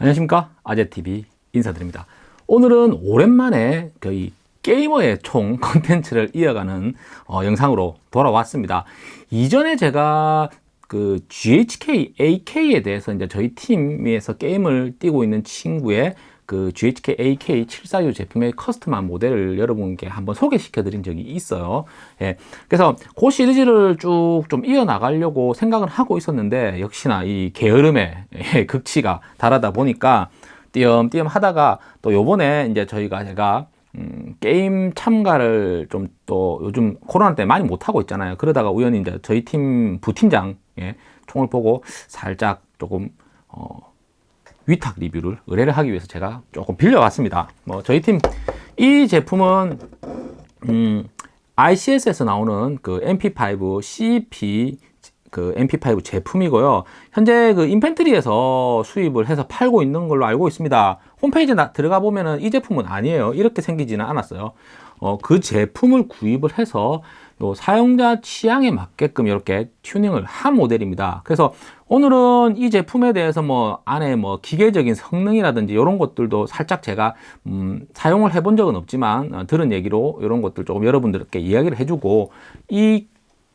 안녕하십니까? 아재TV 인사드립니다. 오늘은 오랜만에 거의 게이머의 총 컨텐츠를 이어가는 어, 영상으로 돌아왔습니다. 이전에 제가 그 GHK AK에 대해서 이제 저희 팀에서 게임을 뛰고 있는 친구의 그 GHK AK746 제품의 custom한 모델을 여러분께 한번 소개시켜 드린 적이 있어요. 예, 그래서 그 시리즈를 쭉 좀 이어나가려고 생각을 하고 있었는데 역시나 이 게으름의 예, 극치가 다르다 보니까 띄엄띄엄 하다가 또 요번에 이제 저희가 제가 음, 게임 참가를 좀 또 요즘 코로나 때 많이 못하고 있잖아요. 그러다가 우연히 이제 저희 팀 부팀장 예, 총을 보고 살짝 조금 어, 위탁 리뷰를 의뢰를 하기 위해서 제가 조금 빌려왔습니다. 뭐 저희 팀 이 제품은 음, ICS에서 나오는 그 MP5 CP 그 MP5 제품이고요. 현재 그 인펜트리에서 수입을 해서 팔고 있는 걸로 알고 있습니다. 홈페이지에 들어가 보면은 이 제품은 아니에요. 이렇게 생기지는 않았어요. 어, 그 제품을 구입을 해서 요 사용자 취향에 맞게끔 이렇게 튜닝을 한 모델입니다. 그래서 오늘은 이 제품에 대해서 뭐 안에 뭐 기계적인 성능이라든지 이런 것들도 살짝 제가 음, 사용을 해본 적은 없지만 어, 들은 얘기로 이런 것들 조금 여러분들께 이야기를 해주고 이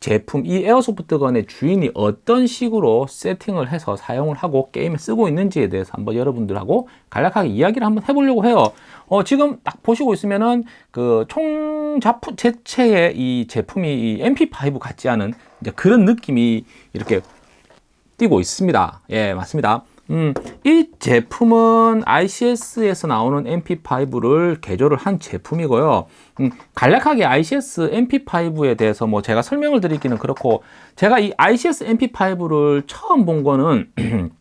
제품 이 에어소프트건의 주인이 어떤 식으로 세팅을 해서 사용을 하고 게임에 쓰고 있는지에 대해서 한번 여러분들하고 간략하게 이야기를 한번 해보려고 해요. 어, 지금 딱 보시고 있으면은 그 총자품 제체의 이 제품이 이 MP5 같지 않은 그런 느낌이 이렇게 띄고 있습니다. 예 맞습니다 음, 이 제품은 ICS에서 나오는 MP5를 개조를 한 제품이고요. 음, 간략하게 ICS MP5에 대해서 뭐 제가 설명을 드리기는 그렇고 제가 이 ICS MP5를 처음 본 거는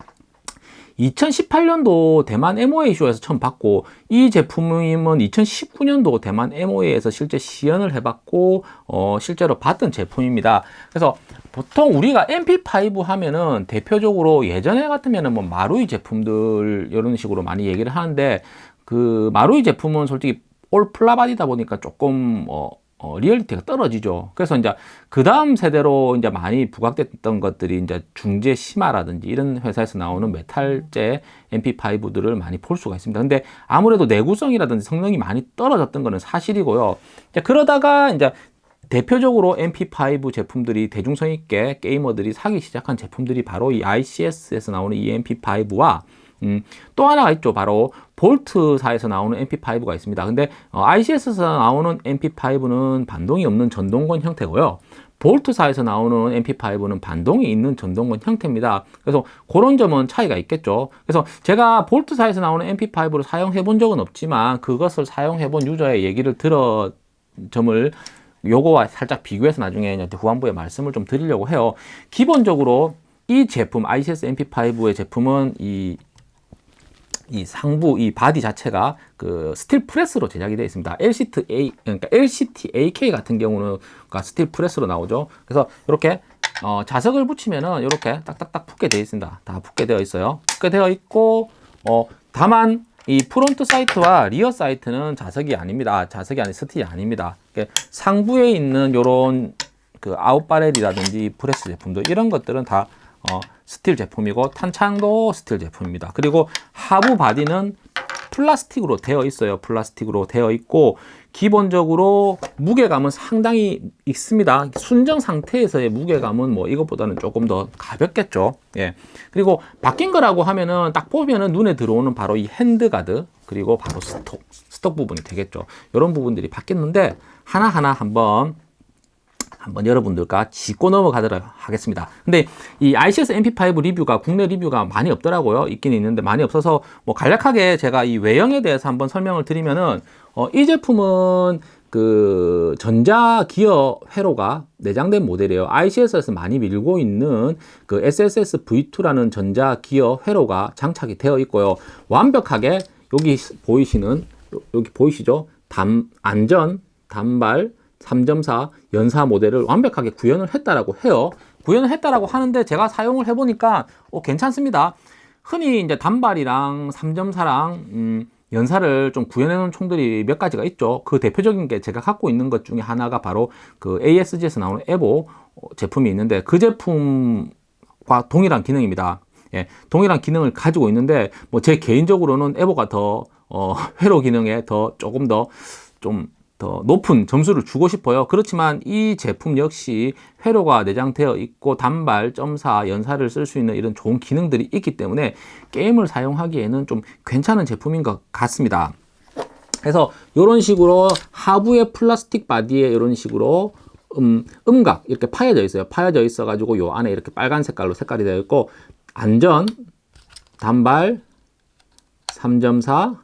2018년도 대만 MOA 쇼에서 처음 봤고 이 제품은 2019년도 대만 MOA에서 실제 시연을 해봤고 어, 실제로 봤던 제품입니다. 그래서 보통 우리가 MP5 하면은 대표적으로 예전에 같으면은 뭐 마루이 제품들 이런 식으로 많이 얘기를 하는데 그 마루이 제품은 솔직히 all 플라바디다 보니까 조금 어, 어, 리얼리티가 떨어지죠. 그래서 이제 그 다음 세대로 이제 많이 부각됐던 것들이 이제 중제 CYMA라든지 이런 회사에서 나오는 메탈재 MP5들을 많이 볼 수가 있습니다. 근데 아무래도 내구성이라든지 성능이 많이 떨어졌던 것은 사실이고요. 이제 그러다가 이제 대표적으로 MP5 제품들이 대중성 있게 게이머들이 사기 시작한 제품들이 바로 이 ICS에서 나오는 이 MP5와 음, 또 하나가 있죠. 바로 볼트사에서 나오는 MP5가 있습니다. 근데 어, ICS에서 나오는 MP5는 반동이 없는 전동권 형태고요. 볼트사에서 나오는 MP5는 반동이 있는 전동권 형태입니다. 그래서 그런 점은 차이가 있겠죠. 그래서 제가 볼트사에서 나오는 MP5를 사용해 본 적은 없지만 그것을 사용해 본 유저의 얘기를 들어 점을 요거와 살짝 비교해서 나중에 후반부에 말씀을 좀 드리려고 해요. 기본적으로 이 제품 ICS MP5의 제품은 이, 이 상부 이 바디 자체가 그 steel press로 제작이 되어 있습니다. LCT A 그러니까 LCT AK 같은 경우는 steel press로 나오죠. 그래서 이렇게 어, 자석을 붙이면은 이렇게 딱딱딱 붙게 되어 있습니다. 다 붙게 되어 있어요. 붙게 되어 있고 어, 다만 이 front sight와 rear sight는 자석이 아닙니다. 자석이 아닌 steel이 아닙니다. 상부에 있는 이런 그 out barrel이라든지 press 제품들 이런 것들은 다 어, steel 제품이고 탄창도 steel 제품입니다. 그리고 하부 바디는 플라스틱으로 되어 있어요. 플라스틱으로 되어 있고 기본적으로 무게감은 상당히 있습니다. 순정 상태에서의 무게감은 뭐 이것보다는 조금 더 가볍겠죠. 예. 그리고 바뀐 거라고 하면은 딱 보면은 눈에 들어오는 바로 이 handguard 그리고 바로 stock stock 부분이 되겠죠. 이런 부분들이 바뀌었는데 하나하나 한번 한번 여러분들과 짚고 넘어가도록 하겠습니다. 근데 이 ICS MP5 리뷰가 국내 리뷰가 많이 없더라고요. 있긴 있는데 많이 없어서 뭐 간략하게 제가 이 외형에 대해서 한번 설명을 드리면은 어, 이 제품은 그 전자 기어 회로가 내장된 모델이에요. ICS에서 많이 밀고 있는 그 SSS V2라는 전자 기어 회로가 장착이 되어 있고요. 완벽하게 여기 보이시는 여기 보이시죠? 담, 안전 단발 3.4 연사 모델을 완벽하게 구현을 했다라고 해요. 구현을 했다라고 하는데 제가 사용을 해보니까 어, 괜찮습니다. 흔히 이제 단발이랑 3.4랑 음, 연사를 좀 구현해 놓은 총들이 몇 가지가 있죠. 그 대표적인 게 제가 갖고 있는 것 중에 하나가 바로 그 ASG에서 나오는 에보 제품이 있는데 그 제품과 동일한 기능입니다. 예, 동일한 기능을 가지고 있는데 뭐 제 개인적으로는 에보가 더 어, 회로 기능에 더 조금 더 좀 더 높은 점수를 주고 싶어요. 그렇지만 이 제품 역시 회로가 내장되어 있고 단발, 점사, 연사를 쓸 수 있는 이런 좋은 기능들이 있기 때문에 게임을 사용하기에는 좀 괜찮은 제품인 것 같습니다. 그래서 이런 식으로 하부의 플라스틱 바디에 이런 식으로 음, 음각 이렇게 파여져 있어요. 파여져 있어 가지고 요 안에 이렇게 빨간 색깔로 색깔이 되어 있고 안전, 단발, 3.4,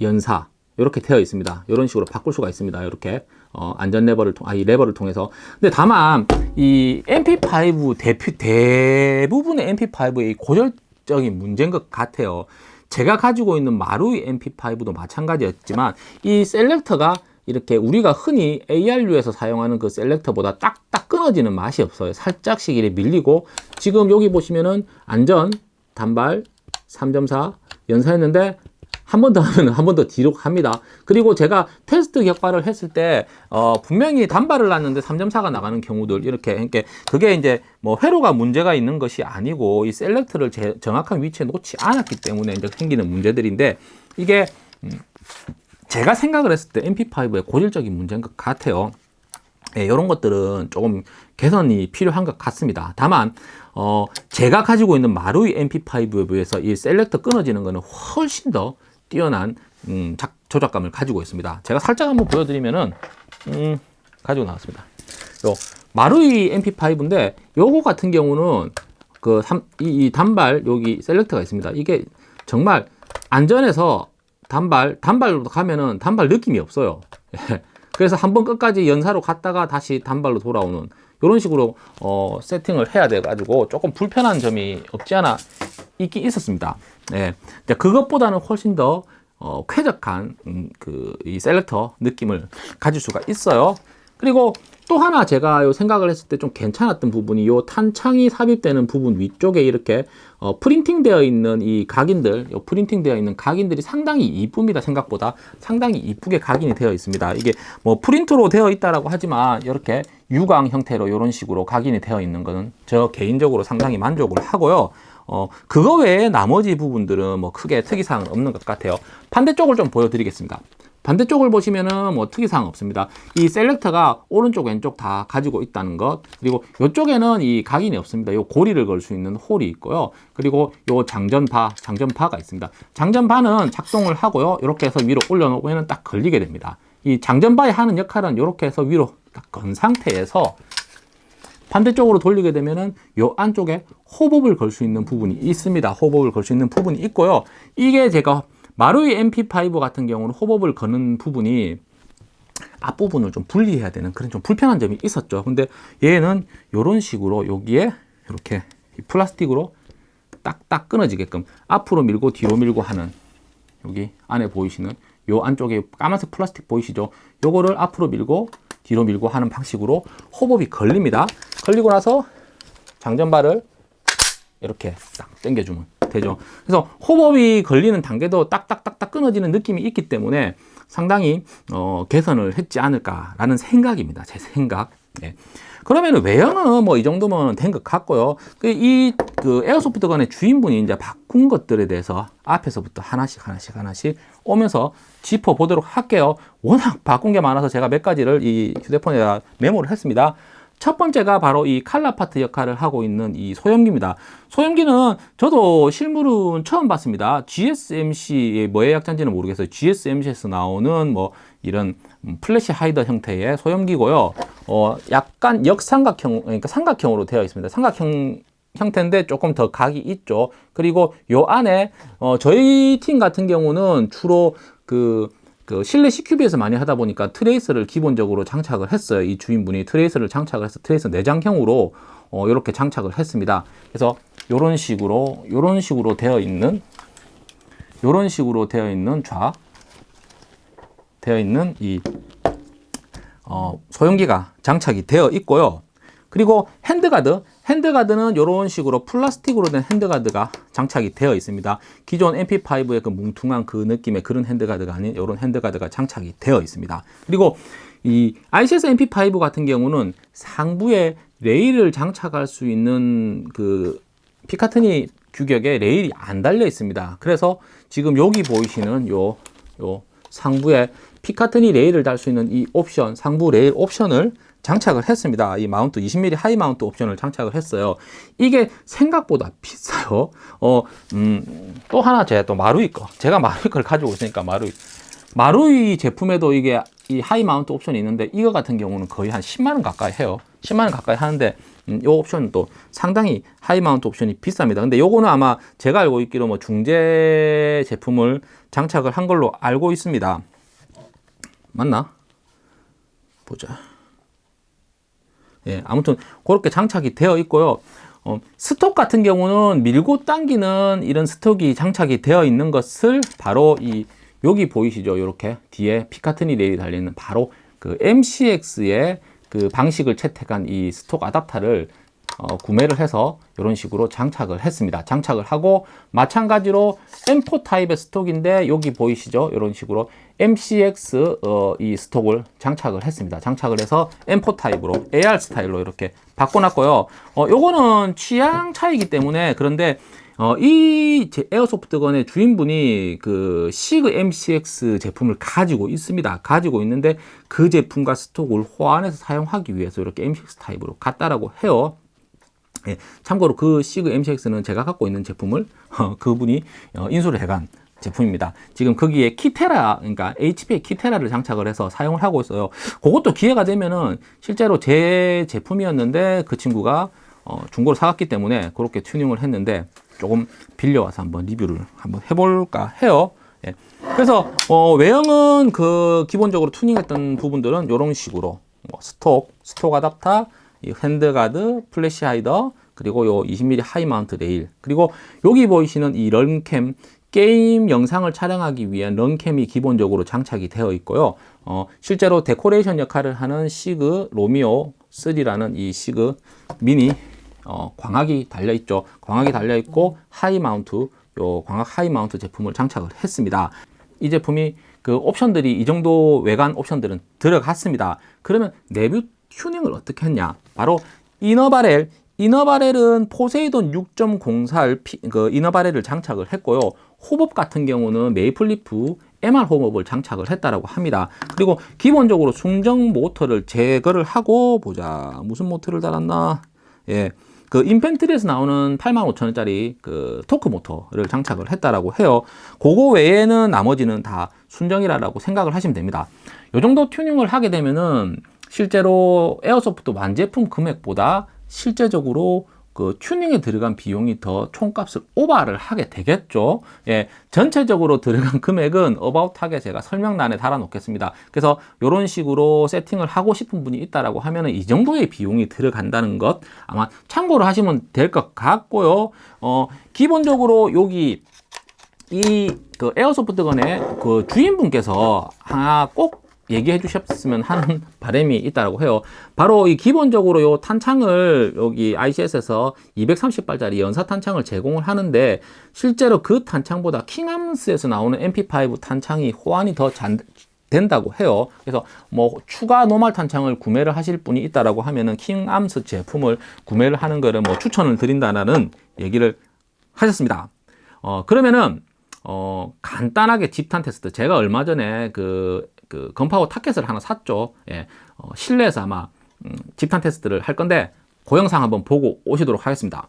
연사 이렇게 되어 있습니다. 이런 식으로 바꿀 수가 있습니다. 이렇게 어, 안전 레버를 통, 아, 이 레버를 통해서. 근데 다만 이 MP5 대표 대부분의 MP5의 고질적인 문제인 것 같아요. 제가 가지고 있는 마루이 MP5도 마찬가지였지만 이 셀렉터가 이렇게 우리가 흔히 ARU에서 사용하는 그 셀렉터보다 딱딱 끊어지는 맛이 없어요. 살짝씩 이렇게 밀리고 지금 여기 보시면은 안전, 단발, 3.4 연사했는데 한 번 더 하면 한 번 더 뒤로 갑니다. 그리고 제가 테스트 격발을 했을 때 어, 분명히 단발을 놨는데 3.4가 나가는 경우들 이렇게 이렇게 그게 이제 뭐 회로가 문제가 있는 것이 아니고 이 셀렉트를 제, 정확한 위치에 놓지 않았기 때문에 이제 생기는 문제들인데 이게 음, 제가 생각을 했을 때 MP5의 고질적인 문제인 것 같아요. 예, 이런 것들은 조금 개선이 필요한 것 같습니다. 다만 어, 제가 가지고 있는 마루이 MP5에 비해서 이 셀렉터 끊어지는 것은 훨씬 더 뛰어난 음, 작, 조작감을 가지고 있습니다. 제가 살짝 한번 보여드리면은 음, 가지고 나왔습니다. 요 마루이 MP5인데 요거 같은 경우는 그 삼, 이, 이 단발 여기 셀렉터가 있습니다. 이게 정말 안전해서 단발 단발로 가면은 단발 느낌이 없어요. 그래서 한번 끝까지 연사로 갔다가 다시 단발로 돌아오는 이런 식으로 어, 세팅을 해야 돼 가지고 조금 불편한 점이 없지 않아 있긴 있었습니다. 네. 그것보다는 훨씬 더 어, 쾌적한 음, 그이 셀렉터 느낌을 가질 수가 있어요. 그리고 또 하나 제가 요 생각을 했을 때 좀 괜찮았던 부분이 요 탄창이 삽입되는 부분 위쪽에 이렇게 어, 프린팅 되어 있는 이 각인들 요 프린팅 되어 있는 각인들이 상당히 이쁩니다 생각보다 상당히 이쁘게 각인이 되어 있습니다 이게 뭐 프린트로 되어 있다라고 하지만 이렇게 유광 형태로 이런 식으로 각인이 되어 있는 거는 저 개인적으로 상당히 만족을 하고요 어, 그거 외에 나머지 부분들은 뭐 크게 특이사항은 없는 것 같아요. 반대쪽을 좀 보여드리겠습니다. 반대쪽을 보시면은 뭐 특이사항 없습니다. 이 셀렉터가 오른쪽 왼쪽 다 가지고 있다는 것 그리고 이쪽에는 이 각인이 없습니다. 이 고리를 걸 수 있는 홀이 있고요. 그리고 요 장전바, 장전바가 있습니다. 장전바는 작동을 하고요. 이렇게 해서 위로 올려놓으면 딱 걸리게 됩니다. 이 장전바에 하는 역할은 이렇게 해서 위로 딱 건 상태에서 반대쪽으로 돌리게 되면은 요 안쪽에 호법을 걸 수 있는 부분이 있습니다. 호법을 걸 수 있는 부분이 있고요. 이게 제가 마루이 MP5 같은 경우는 호법을 거는 부분이 앞부분을 좀 분리해야 되는 그런 좀 불편한 점이 있었죠. 근데 얘는 이런 식으로 여기에 이렇게 플라스틱으로 딱딱 끊어지게끔 앞으로 밀고 뒤로 밀고 하는 여기 안에 보이시는 요 안쪽에 까만색 플라스틱 보이시죠? 요거를 앞으로 밀고 뒤로 밀고 하는 방식으로 hop-up이 걸립니다. 걸리고 나서 장전바를 이렇게 딱 당겨주면 되죠. 그래서 hop-up이 걸리는 단계도 딱딱딱딱 끊어지는 느낌이 있기 때문에 상당히 어, 개선을 했지 않을까 라는 생각입니다. 제 생각. 네. 그러면 외형은 뭐 이 정도면 된 것 같고요. 그 이그 그 airsoft gun의 주인분이 이제 바꾼 것들에 대해서 앞에서부터 하나씩 하나씩 하나씩 오면서 짚어 보도록 할게요. 워낙 바꾼 게 많아서 제가 몇 가지를 이 휴대폰에다 메모를 했습니다. 첫 번째가 바로 이 color part 역할을 하고 있는 이 소염기입니다. 소염기는 저도 실물은 처음 봤습니다. GSMC의 뭐의 약자인지는 모르겠어요. GSMC에서 나오는 뭐 이런 flash hider 형태의 소염기고요. 어, 약간 역삼각형, 그러니까 삼각형으로 되어 있습니다. 삼각형 형태인데 조금 더 각이 있죠. 그리고 요 안에 어, 저희 팀 같은 경우는 주로 그 그 실내 CQB에서 많이 하다 보니까 tracer를 기본적으로 장착을 했어요. 이 주인분이 tracer를 장착을 해서 tracer 내장형으로 어, 이렇게 장착을 했습니다. 그래서 이런 식으로 이런 식으로 되어 있는 이런 식으로 되어 있는 좌 되어 있는 이 어, 소염기가 장착이 되어 있고요. 그리고 handguard handguard는 이런 식으로 플라스틱으로 된 handguard가 장착이 되어 있습니다. 기존 MP5의 그 뭉퉁한 그 느낌의 그런 handguard가 아닌 이런 handguard가 장착이 되어 있습니다. 그리고 이 ICS MP5 같은 경우는 상부에 레일을 장착할 수 있는 그 피카트니 규격에 레일이 안 달려 있습니다. 그래서 지금 여기 보이시는 요, 요 상부에 피카트니 레일을 달 수 있는 이 옵션, 상부 레일 옵션을 장착을 했습니다. 이 mount 20mm high mount 옵션을 장착을 했어요. 이게 생각보다 비싸요. 어, 음, 또 하나 제가 또 마루이 거. 제가 마루이 걸 가지고 있으니까 마루이. 마루이 제품에도 이게 이 high mount 옵션이 있는데 이거 같은 경우는 거의 한 10만 원 가까이 해요. 10만 원 가까이 하는데 음, 이 옵션은 또 상당히 high mount 옵션이 비쌉니다. 근데 요거는 아마 제가 알고 있기로 뭐 중제 제품을 장착을 한 걸로 알고 있습니다. 맞나? 보자. 예, 아무튼 그렇게 장착이 되어 있고요. 어, 스톡 같은 경우는 밀고 당기는 이런 스톡이 장착이 되어 있는 것을 바로 이 여기 보이시죠? 이렇게 뒤에 피카트니 레일이 달리는 바로 그 MCX의 그 방식을 채택한 이 스톡 아답터를 어, 구매를 해서 이런 식으로 장착을 했습니다. 장착을 하고 마찬가지로 M4 타입의 스톡인데 여기 보이시죠? 이런 식으로 MCX 어, 이 stock을 장착을 했습니다. 장착을 해서 M4 타입으로 AR 스타일로 이렇게 바꿔놨고요. 어, 요거는 취향 차이기 때문에 그런데 어, 이 airsoft gun의 주인분이 그 시그 MCX 제품을 가지고 있습니다. 가지고 있는데 그 제품과 stock을 호환해서 사용하기 위해서 이렇게 MCX 타입으로 갔다라고 해요. 예, 참고로 그 시그 MCX는 제가 갖고 있는 제품을 어, 그분이 어, 인수를 해간 제품입니다. 지금 거기에 키테라, 그러니까 HP의 키테라를 장착을 해서 사용을 하고 있어요. 그것도 기회가 되면은 실제로 제 제품이었는데 그 친구가 어, 중고로 사갔기 때문에 그렇게 튜닝을 했는데 조금 빌려와서 한번 리뷰를 한번 해볼까 해요. 예. 그래서 어, 외형은 그 기본적으로 튜닝했던 부분들은 이런 식으로 뭐 stock, stock adapter, 이 handguard, flash hider, 그리고 요 20mm high mount 레일, 그리고 여기 보이시는 이 런캠 게임 영상을 촬영하기 위한 런캠이 기본적으로 장착이 되어 있고요. 어, 실제로 데코레이션 역할을 하는 시그 로미오 3라는 이 시그 미니 어, 광학이 달려 있죠. 광학이 달려 있고 high mount 요 광학 high mount 제품을 장착을 했습니다. 이 제품이 그 옵션들이 이 정도 외관 옵션들은 들어갔습니다. 그러면 내부 튜닝을 어떻게 했냐? 바로 inner barrel inner barrel은 포세이돈 6.04를 그 inner barrel을 장착을 했고요. hop-up 같은 경우는 메이플리프 MR 호법을 장착을 했다라고 합니다. 그리고 기본적으로 순정 모터를 제거를 하고 보자. 무슨 모터를 달았나? 예. 그 인펜트리에서 나오는 85,000원짜리 그 토크 모터를 장착을 했다라고 해요. 그거 외에는 나머지는 다 순정이라고 생각을 하시면 됩니다. 이 정도 튜닝을 하게 되면은 실제로 에어소프트 완제품 금액보다 실제적으로 그 튜닝에 들어간 비용이 더 총값을 오버를 하게 되겠죠. 예, 전체적으로 들어간 금액은 어바웃하게 제가 설명란에 달아 놓겠습니다. 그래서 이런 식으로 세팅을 하고 싶은 분이 있다라고 하면은 이 정도의 비용이 들어간다는 것 아마 참고로 하시면 될 것 같고요. 어, 기본적으로 여기 이 그 airsoft gun의 그 주인분께서 하나 꼭 얘기해 주셨으면 하는 바람이 있다고 해요. 바로 이 기본적으로 요 탄창을 여기 ICS에서 230발짜리 연사 탄창을 제공을 하는데 실제로 그 탄창보다 킹암스에서 나오는 MP5 탄창이 호환이 더 잔, 된다고 해요. 그래서 뭐 추가 normal 탄창을 구매를 하실 분이 있다라고 하면은 킹암스 제품을 구매를 하는 거를 뭐 추천을 드린다는 얘기를 하셨습니다. 어 그러면은 어 간단하게 집탄 테스트 제가 얼마 전에 그, 그 건파워 타켓을 하나 샀죠. 예. 어, 실내에서 아마 음, 집탄 테스트를 할 건데 그 영상 한번 보고 오시도록 하겠습니다.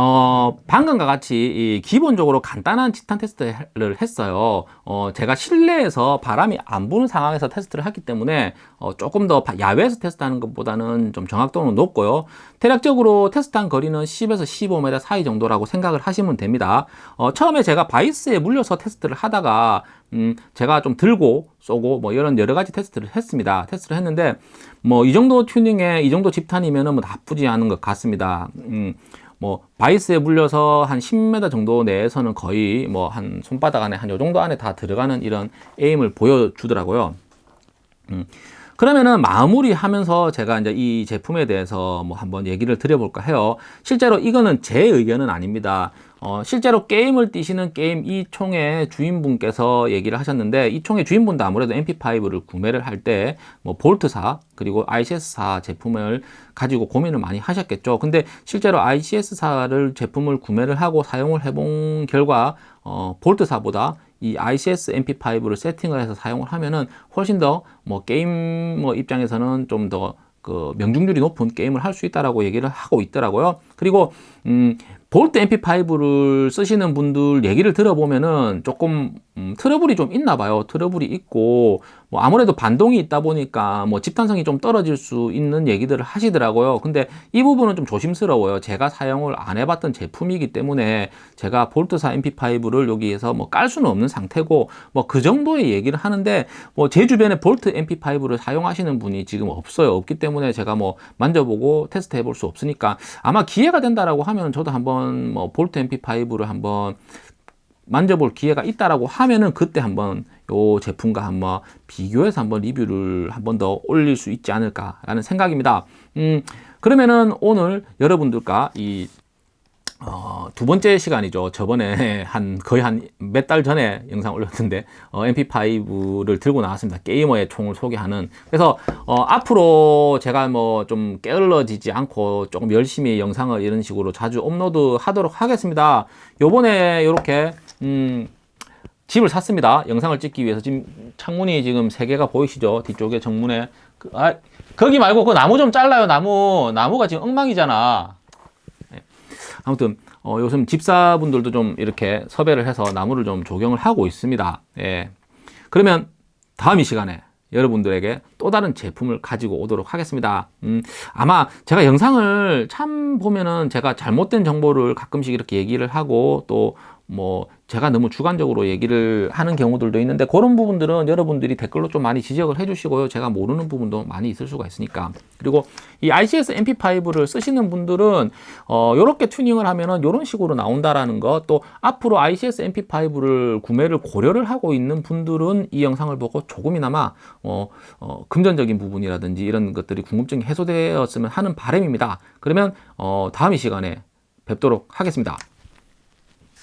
어, 방금과 같이 이 기본적으로 간단한 집탄 테스트를 했어요. 어, 제가 실내에서 바람이 안 부는 상황에서 테스트를 했기 때문에 어, 조금 더 바- 야외에서 테스트하는 것보다는 좀 정확도는 높고요. 대략적으로 테스트한 거리는 10에서 15m 사이 정도라고 생각을 하시면 됩니다. 어, 처음에 제가 바이스에 물려서 테스트를 하다가 음, 제가 좀 들고 쏘고 뭐 이런 여러 가지 테스트를 했습니다. 테스트를 했는데 뭐 이 정도 튜닝에 이 정도 집탄이면은 뭐 나쁘지 않은 것 같습니다. 음, 뭐 바이스에 물려서 한 10m 정도 내에서는 거의 뭐 한 손바닥 안에 한 요 정도 안에 다 들어가는 이런 에임을 보여주더라고요. 음. 그러면은 마무리하면서 제가 이제 이 제품에 대해서 뭐 한번 얘기를 드려볼까 해요. 실제로 이거는 제 의견은 아닙니다. 어, 실제로 게임을 뛰시는 게임 이 총의 주인분께서 얘기를 하셨는데 이 총의 주인분도 아무래도 MP5를 구매를 할 때 뭐 볼트사 그리고 ICS사 제품을 가지고 고민을 많이 하셨겠죠. 근데 실제로 ICS사를 제품을 구매를 하고 사용을 해본 결과 어, 볼트사보다 이 ICS MP5를 세팅을 해서 사용을 하면은 훨씬 더 뭐 게임 뭐 입장에서는 좀더 그 명중률이 높은 게임을 할 수 있다라고 얘기를 하고 있더라고요. 그리고 음 볼트 MP5를 쓰시는 분들 얘기를 들어보면은 조금 음, 트러블이 좀 있나 봐요. 트러블이 있고 뭐 아무래도 반동이 있다 보니까 뭐 집탄성이 좀 떨어질 수 있는 얘기들을 하시더라고요. 근데 이 부분은 좀 조심스러워요. 제가 사용을 안 해봤던 제품이기 때문에 제가 볼트사 MP5를 여기에서 뭐 깔 수는 없는 상태고 뭐 그 정도의 얘기를 하는데 뭐 제 주변에 볼트 MP5를 사용하시는 분이 지금 없어요. 없기 때문에 제가 뭐 만져보고 테스트 해볼 수 없으니까 아마 기회가 된다라고 하면 저도 한번 뭐 볼트 MP5를 한번 만져볼 기회가 있다라고 하면은 그때 한번 요 제품과 한번 비교해서 한번 리뷰를 한 번 더 올릴 수 있지 않을까 라는 생각입니다. 음, 그러면은 오늘 여러분들과 이 어, 두 번째 시간이죠. 저번에 한 거의 한 몇 달 전에 영상 올렸는데 어, MP5를 들고 나왔습니다. 게이머의 총을 소개하는. 그래서 어, 앞으로 제가 뭐 좀 게을러지지 않고 조금 열심히 영상을 이런 식으로 자주 업로드 하도록 하겠습니다. 요번에 이렇게 음, 집을 샀습니다. 영상을 찍기 위해서 지금 창문이 지금 세 개가 보이시죠? 뒤쪽에 정문에 그, 아, 거기 말고 그 나무 좀 잘라요. 나무 나무가 지금 엉망이잖아. 아무튼 어, 요즘 집사분들도 좀 이렇게 섭외를 해서 나무를 좀 조경을 하고 있습니다. 예. 그러면 다음 이 시간에 여러분들에게 또 다른 제품을 가지고 오도록 하겠습니다. 음, 아마 제가 영상을 참 보면은 제가 잘못된 정보를 가끔씩 이렇게 얘기를 하고 또뭐 제가 너무 주관적으로 얘기를 하는 경우들도 있는데 그런 부분들은 여러분들이 댓글로 좀 많이 지적을 해주시고요. 제가 모르는 부분도 많이 있을 수가 있으니까. 그리고 이 ICS MP5를 쓰시는 분들은 어, 이렇게 튜닝을 하면은 이런 식으로 나온다라는 것, 또 앞으로 ICS MP5를 구매를 고려를 하고 있는 분들은 이 영상을 보고 조금이나마 어, 어, 금전적인 부분이라든지 이런 것들이 궁금증이 해소되었으면 하는 바람입니다. 그러면 어, 다음 이 시간에 뵙도록 하겠습니다.